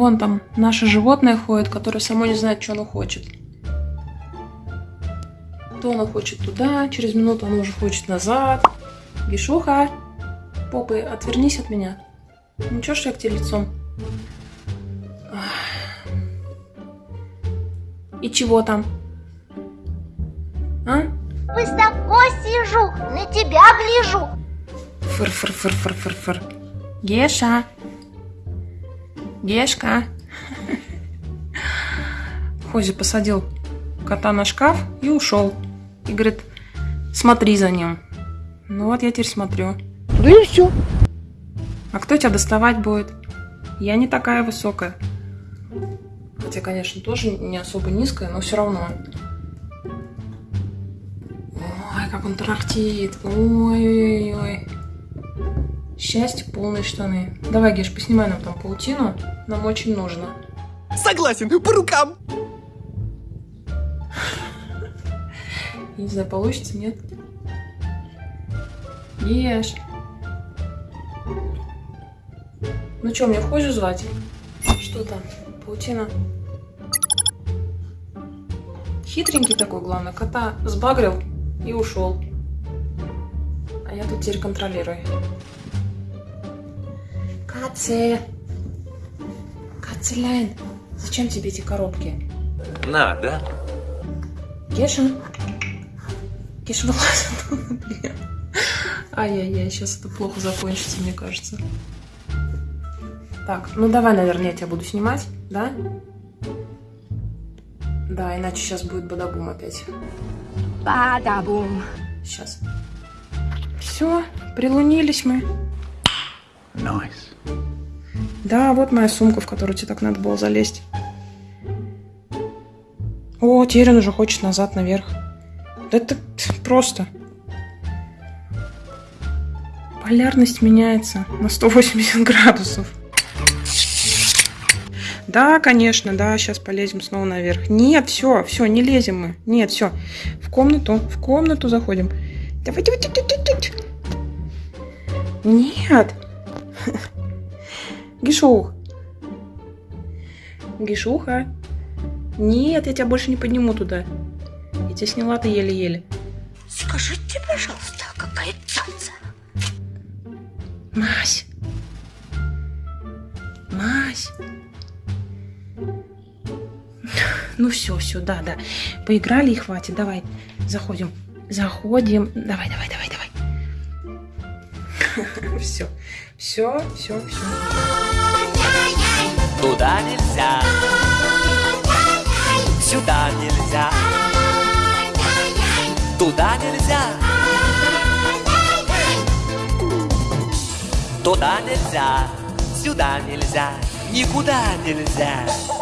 Вон там наше животное ходит, которое само не знает, что оно хочет. То оно хочет туда, через минуту оно уже хочет назад. Гишуха, попы, отвернись от меня. Ничего, что я к тебе лицом. И чего там? А? Высоко сижу, на тебя гляжу. Фыр-фыр-фыр-фыр-фыр-фыр. Геша. Гешка. Хози посадил кота на шкаф и ушел. И говорит, смотри за ним. Ну вот я теперь смотрю. Да и все. А кто тебя доставать будет? Я не такая высокая. Хотя, конечно, тоже не особо низкая, но все равно. Ой, как он тарахтит. Ой-ой-ой. Счастье, полные штаны. Давай, Геш, поснимай нам там паутину. Нам очень нужно. Согласен, по рукам. Не знаю, получится, нет? Ешь. Ну что, мне вхожу звать? Что там? Паутина? Хитренький такой, главное. Кота сбагрил и ушел. А я тут теперь контролирую. Катя! Кацеляйн, зачем тебе эти коробки? Надо. Кеша? Кеша, вылазь оттуда, блин. Ай-яй-яй, сейчас это плохо закончится, мне кажется. Так, ну давай, наверное, я тебя буду снимать, да? Да, иначе сейчас будет бадабум опять. Бадабум. Сейчас. Все, прилунились мы. Nice. Да, вот моя сумка, в которую тебе так надо было залезть. О, теперь он уже хочет назад наверх. Да это просто. Полярность меняется на 180 градусов. Да, конечно, да, сейчас полезем снова наверх. Нет, все, все, не лезем мы. Нет, все. В комнату, в комнату заходим. Давай, давай, давай, давай. Нет. Гишух. Гишуха. Нет, я тебя больше не подниму туда. Я тебя сняла-то еле-еле. Скажите, пожалуйста, какая цаца? Мась. Мась. Ну все, все, да, да. Поиграли и хватит. Давай, заходим. Заходим. Давай, давай, давай, давай. Все, все, все, все. Туда нельзя, сюда нельзя, туда нельзя, туда нельзя, сюда нельзя, никуда нельзя.